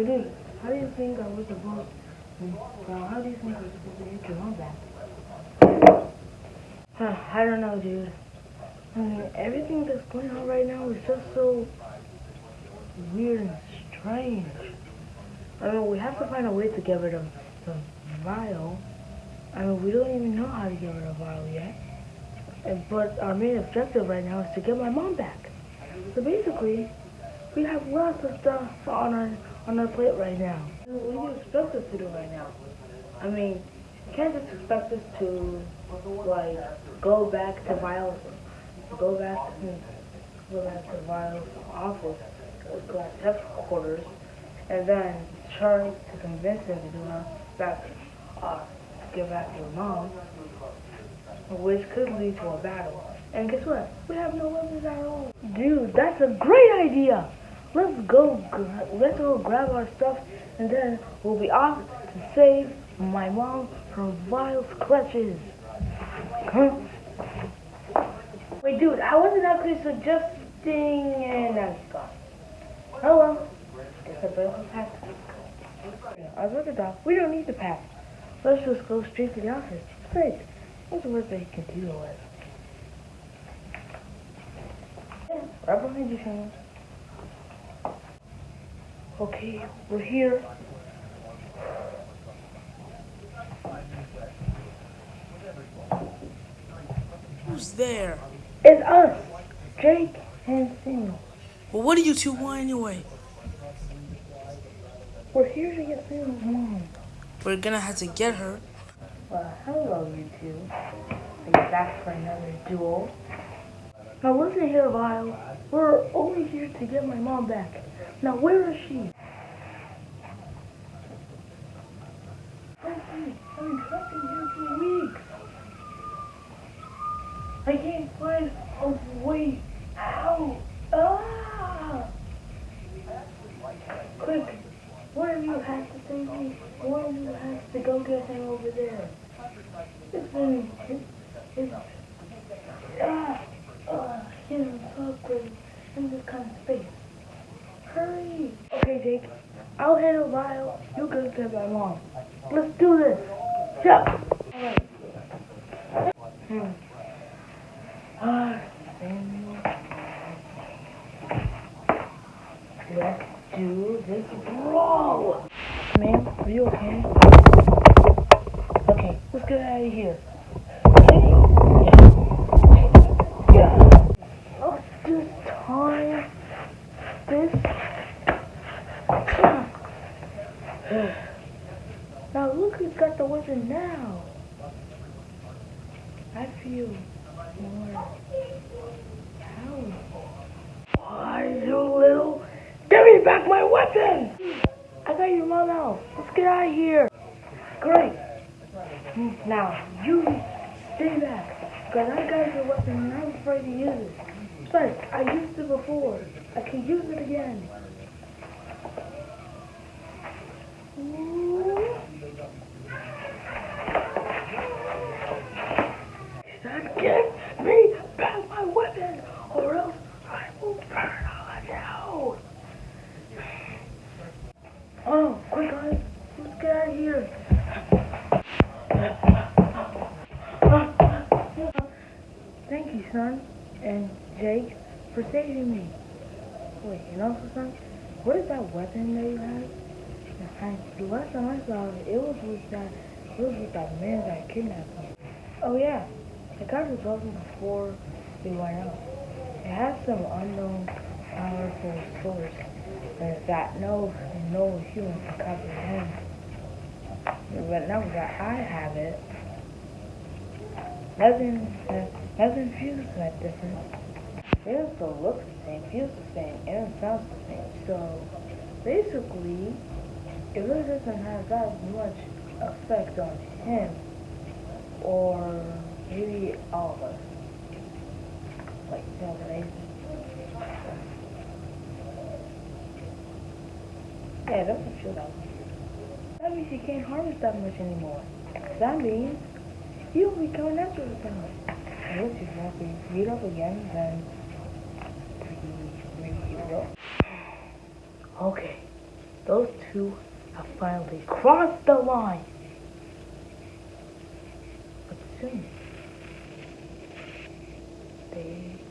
How do you think I was to, uh, how do you think I was supposed to get your mom back? Huh, I don't know, dude. I mean, everything that's going on right now is just so weird and strange. I mean, we have to find a way to get rid of the vial. I mean, we don't even know how to get rid of Vile yet. But our main objective right now is to get my mom back. So basically, we have lots of stuff on our on our plate right now. What do you expect us to do right now? I mean, you can't just expect us to like go back to Vile's, go back to go back to Vile's office, go back to headquarters, and then try to convince him to do us back, uh, get back to your mom, which could lead to a battle. And guess what? We have no weapons at all. Dude, that's a great idea. Let's go. Let's go grab our stuff, and then we'll be off to save my mom from Vile's clutches. Huh? Wait, dude, I wasn't actually suggesting, and now he's gone. Oh well. Guess I better pack. I was the. We don't need to pack. Let's just go straight to the office. Great. What's the worst they can deal with? Yeah, right behind you, Shane. Okay, we're here. Who's there? It's us, Jake and Samuel. Well, what do you two want anyway? We're here to get Samuel's mom. We're gonna have to get her. Well, hello, you two. Are you back for another duel? Now listen here, Vile. We're only here to get my mom back. Now where is she? I've been in here for weeks. I can't find a way out. Ah! Quick, one of you has to save me. One of you has to go get him over there. It's been, it's, it's, ah, ah, he's in, in this kind of space. Hurry! Okay, Jake, I'll handle Vile. You go get my mom. Let's do this. Alright. Hmm. Ah, Let's do this. Ma'am, are you okay? Okay, let's get out of here. Okay? Yeah. Oh, this time. This. Now look who's got the weapon now. I feel more powerful. Why, you little... Give me back my weapon! I got your mom out. Let's get out of here. Great. Now, you stay back. Because I got your weapon and I'm afraid to use it. But I used it before. I can use it again. Ooh. Son, give me back my weapon, or else I will burn all of you. Oh, quick, guys. Let's get out of here. Thank you, son, and for saving me. Wait, and also, son, what is that weapon that you have? I, the last time I saw it, it was with that, it was with that man that kidnapped me. Oh yeah, I got his weapon before we went out. It has some unknown powerful source that- no no human can comprehend. But now that I have it, nothing nothing feels that different. It still looks the same, feels the same, and sounds the same. So basically, it really doesn't have that much effect on him or maybe all of us. Like, you know what I mean? Yeah, it doesn't feel that way. That means you can't harm us that much anymore. That means you'll be coming after us now. Unless you want meet up again, then Okay, those two have finally crossed the line. But soon, they